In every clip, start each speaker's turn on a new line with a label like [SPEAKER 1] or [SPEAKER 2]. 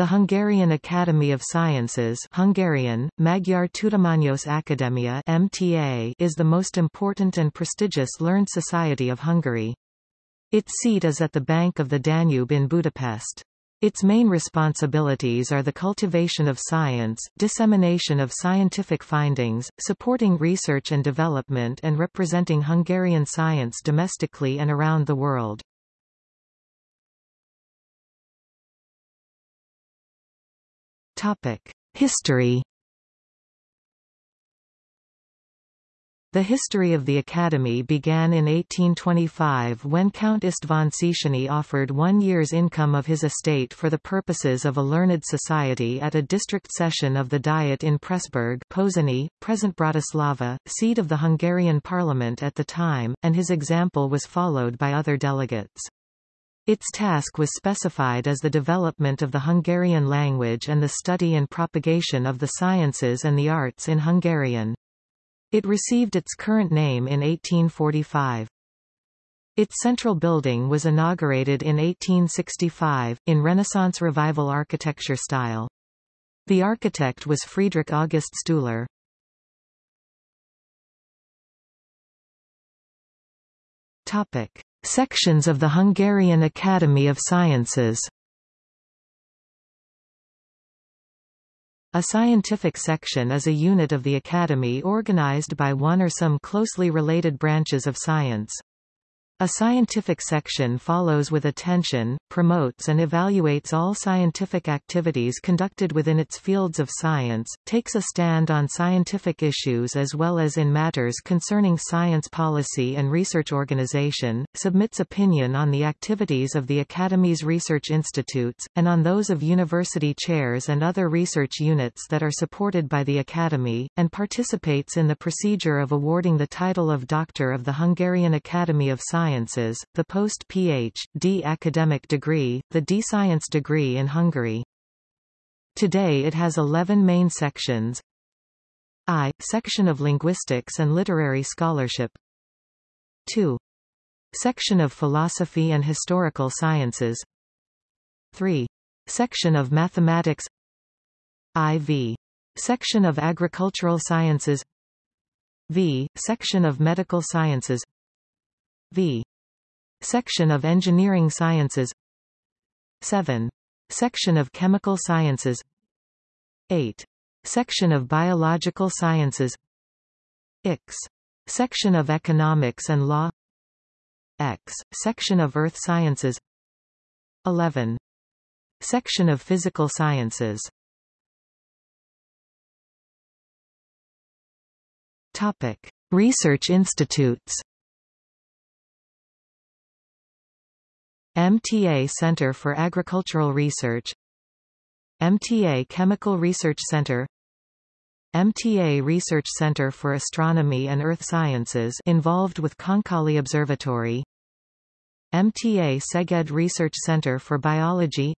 [SPEAKER 1] The Hungarian Academy of Sciences Hungarian, Magyar Tudományos Akadémia MTA is the most important and prestigious learned society of Hungary. Its seat is at the bank of the Danube in Budapest. Its main responsibilities are the cultivation of science, dissemination of scientific findings, supporting research and development and representing Hungarian science domestically and around the world. History The history of the Academy began in 1825 when Count István Széchenyi offered one year's income of his estate for the purposes of a learned society at a district session of the Diet in Pressburg Pozsony, present Bratislava, seat of the Hungarian parliament at the time, and his example was followed by other delegates. Its task was specified as the development of the Hungarian language and the study and propagation of the sciences and the arts in Hungarian. It received its current name in 1845. Its central building was inaugurated in 1865, in Renaissance Revival architecture style. The architect was Friedrich August Stüler. Topic. Sections of the Hungarian Academy of Sciences A scientific section is a unit of the Academy organized by one or some closely related branches of science. A scientific section follows with attention, promotes and evaluates all scientific activities conducted within its fields of science, takes a stand on scientific issues as well as in matters concerning science policy and research organization, submits opinion on the activities of the Academy's research institutes, and on those of university chairs and other research units that are supported by the Academy, and participates in the procedure of awarding the title of Doctor of the Hungarian Academy of Science Sciences, the post-Ph.D. academic degree, the D Science degree in Hungary. Today it has 11 main sections. I. Section of Linguistics and Literary Scholarship 2. Section of Philosophy and Historical Sciences 3. Section of Mathematics IV. Section of Agricultural Sciences V. Section of Medical Sciences V. Section of Engineering Sciences 7. Section of Chemical Sciences 8. Section of Biological Sciences X. Section of Economics and Law X. Section of Earth Sciences 11. Section of Physical Sciences Topic. Research institutes MTA Center for Agricultural Research MTA Chemical Research Center MTA Research Center for Astronomy and Earth Sciences involved with Konkoly Observatory MTA Szeged Research Center for Biology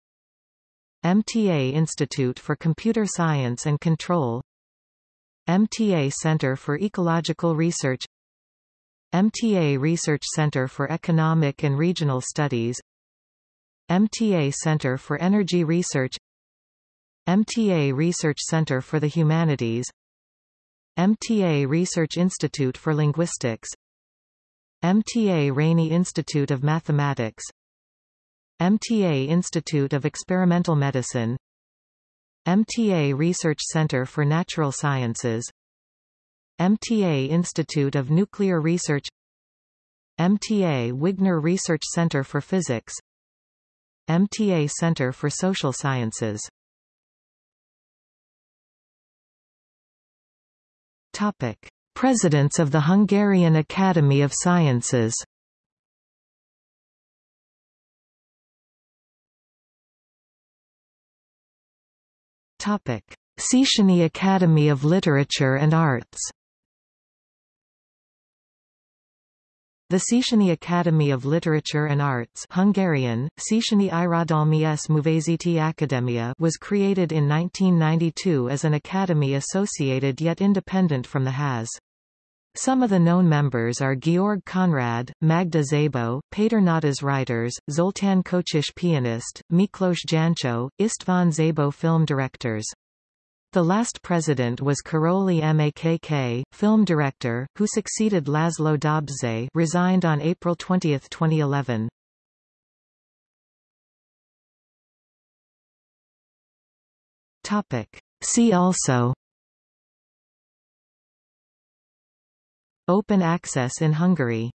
[SPEAKER 1] MTA Institute for Computer Science and Control MTA Center for Ecological Research MTA Research Center for Economic and Regional Studies MTA Center for Energy Research MTA Research Center for the Humanities MTA Research Institute for Linguistics MTA Rényi Institute of Mathematics MTA Institute of Experimental Medicine MTA Research Center for Natural Sciences MTA Institute of Nuclear Research MTA Wigner Research Center for Physics MTA Center for Social Sciences Topic. Presidents of the Hungarian Academy of Sciences Topic. Széchenyi Academy of Literature and Arts The Széchenyi Academy of Literature and Arts Hungarian, Széchenyi Irodalmi s Művészeti Akadémia was created in 1992 as an academy associated yet independent from the HAS. Some of the known members are Georg Konrad, Magda Szabó, Peter Nádas writers, Zoltan Kocsis pianist, Miklos Jancsó, István Szabó film directors. The last president was Karoly Makk, film director, who succeeded Laszlo Dobszay resigned on April 20, 2011. Topic. See also Open access in Hungary